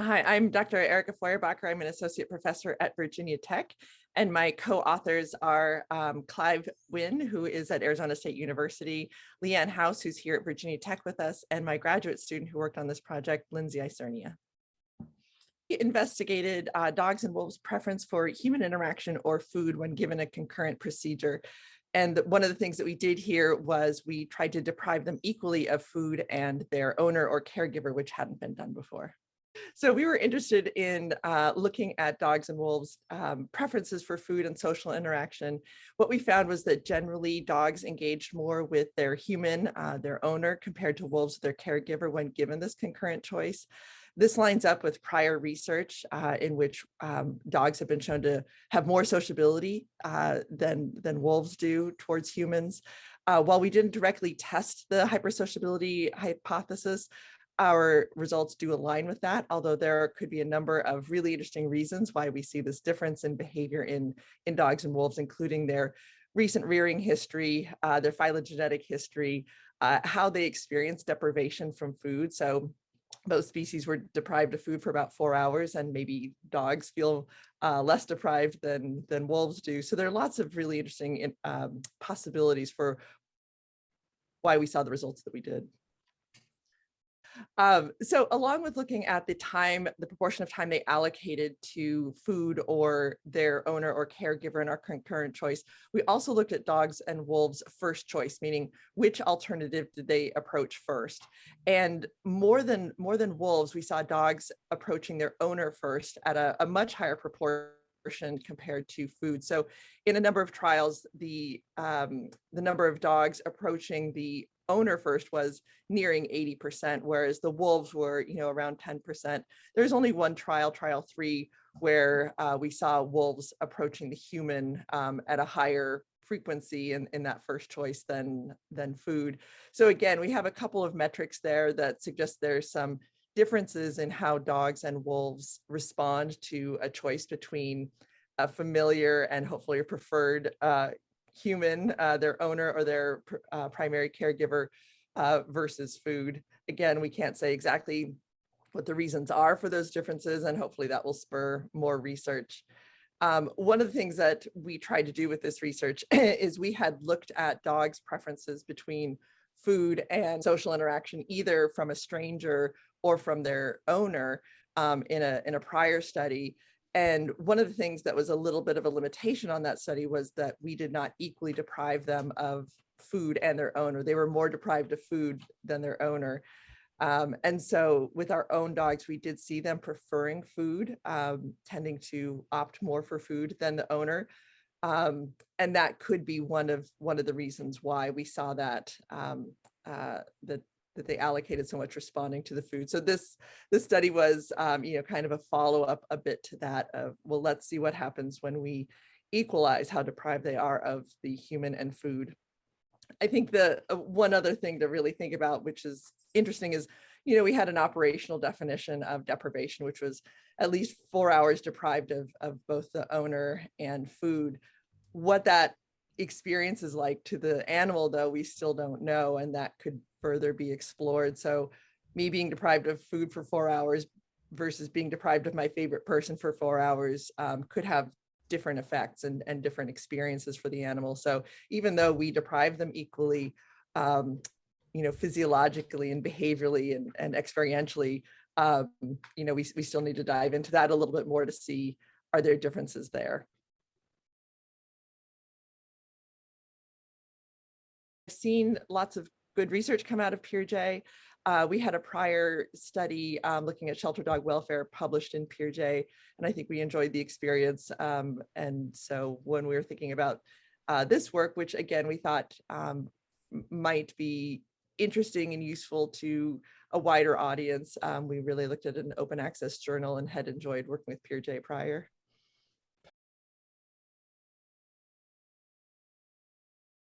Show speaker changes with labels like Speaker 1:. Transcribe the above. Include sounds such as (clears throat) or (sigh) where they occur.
Speaker 1: Hi, I'm Dr. Erica Feuerbacher. I'm an associate professor at Virginia Tech, and my co-authors are um, Clive Wynne, who is at Arizona State University, Leanne House, who's here at Virginia Tech with us, and my graduate student who worked on this project, Lindsay Isernia. We investigated uh, dogs and wolves' preference for human interaction or food when given a concurrent procedure. And one of the things that we did here was we tried to deprive them equally of food and their owner or caregiver, which hadn't been done before. So we were interested in uh, looking at dogs and wolves um, preferences for food and social interaction. What we found was that generally dogs engaged more with their human, uh, their owner, compared to wolves, their caregiver when given this concurrent choice. This lines up with prior research uh, in which um, dogs have been shown to have more sociability uh, than, than wolves do towards humans. Uh, while we didn't directly test the hypersociability hypothesis, our results do align with that, although there could be a number of really interesting reasons why we see this difference in behavior in, in dogs and wolves, including their recent rearing history, uh, their phylogenetic history, uh, how they experience deprivation from food. So both species were deprived of food for about four hours and maybe dogs feel uh, less deprived than, than wolves do. So there are lots of really interesting um, possibilities for why we saw the results that we did. Um, so along with looking at the time, the proportion of time they allocated to food or their owner or caregiver in our concurrent choice, we also looked at dogs and wolves first choice, meaning which alternative did they approach first? And more than more than wolves, we saw dogs approaching their owner first at a, a much higher proportion compared to food. So in a number of trials, the um, the number of dogs approaching the owner first was nearing 80%, whereas the wolves were, you know, around 10%. There's only one trial, trial three, where uh, we saw wolves approaching the human um, at a higher frequency in, in that first choice than, than food. So again, we have a couple of metrics there that suggest there's some differences in how dogs and wolves respond to a choice between a familiar and hopefully a preferred uh, human, uh, their owner or their uh, primary caregiver uh, versus food. Again, we can't say exactly what the reasons are for those differences, and hopefully that will spur more research. Um, one of the things that we tried to do with this research (clears throat) is we had looked at dogs' preferences between food and social interaction, either from a stranger or from their owner um, in, a, in a prior study. And one of the things that was a little bit of a limitation on that study was that we did not equally deprive them of food and their owner. They were more deprived of food than their owner. Um, and so with our own dogs, we did see them preferring food, um, tending to opt more for food than the owner. Um, and that could be one of one of the reasons why we saw that um, uh, that that they allocated so much responding to the food. So this this study was, um, you know, kind of a follow up a bit to that of, well, let's see what happens when we equalize how deprived they are of the human and food. I think the uh, one other thing to really think about, which is interesting is, you know, we had an operational definition of deprivation, which was at least four hours deprived of, of both the owner and food. What that experience is like to the animal, though, we still don't know, and that could further be explored. So me being deprived of food for four hours versus being deprived of my favorite person for four hours um, could have different effects and, and different experiences for the animal. So even though we deprive them equally, um, you know, physiologically and behaviorally and, and experientially, um, you know, we, we still need to dive into that a little bit more to see are there differences there. Seen lots of good research come out of PeerJ. Uh, we had a prior study um, looking at shelter dog welfare published in PeerJ, and I think we enjoyed the experience. Um, and so when we were thinking about uh, this work, which again, we thought um, might be interesting and useful to a wider audience, um, we really looked at an open access journal and had enjoyed working with PeerJ prior.